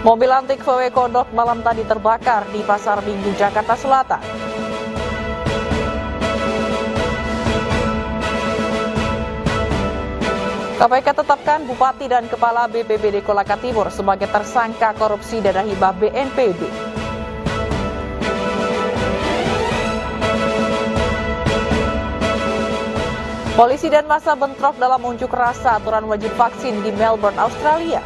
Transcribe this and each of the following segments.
Mobil antik VW Kodok malam tadi terbakar di Pasar Minggu, Jakarta Selatan. KPK tetapkan Bupati dan Kepala BPBD Kolaka Timur sebagai tersangka korupsi dana hibah BNPB. Polisi dan masa bentrok dalam unjuk rasa aturan wajib vaksin di Melbourne, Australia.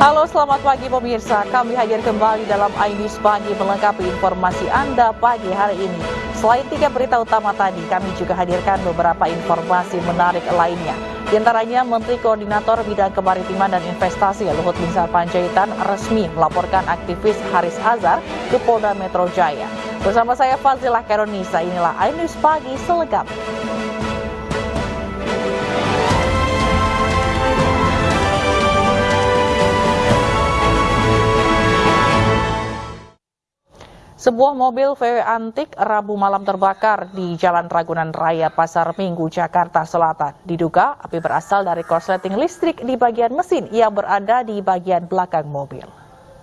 Halo selamat pagi pemirsa, kami hadir kembali dalam iNews Pagi melengkapi informasi Anda pagi hari ini. Selain tiga berita utama tadi, kami juga hadirkan beberapa informasi menarik lainnya. Di antaranya Menteri Koordinator Bidang Kemaritiman dan Investasi Luhut Binsar Panjaitan resmi melaporkan aktivis Haris Azhar ke Polda Metro Jaya. Bersama saya Fazilah Karonisa, inilah iNews Pagi selengkapnya. Sebuah mobil VW antik Rabu malam terbakar di Jalan Ragunan Raya Pasar Minggu, Jakarta Selatan. Diduga api berasal dari korsleting listrik di bagian mesin yang berada di bagian belakang mobil.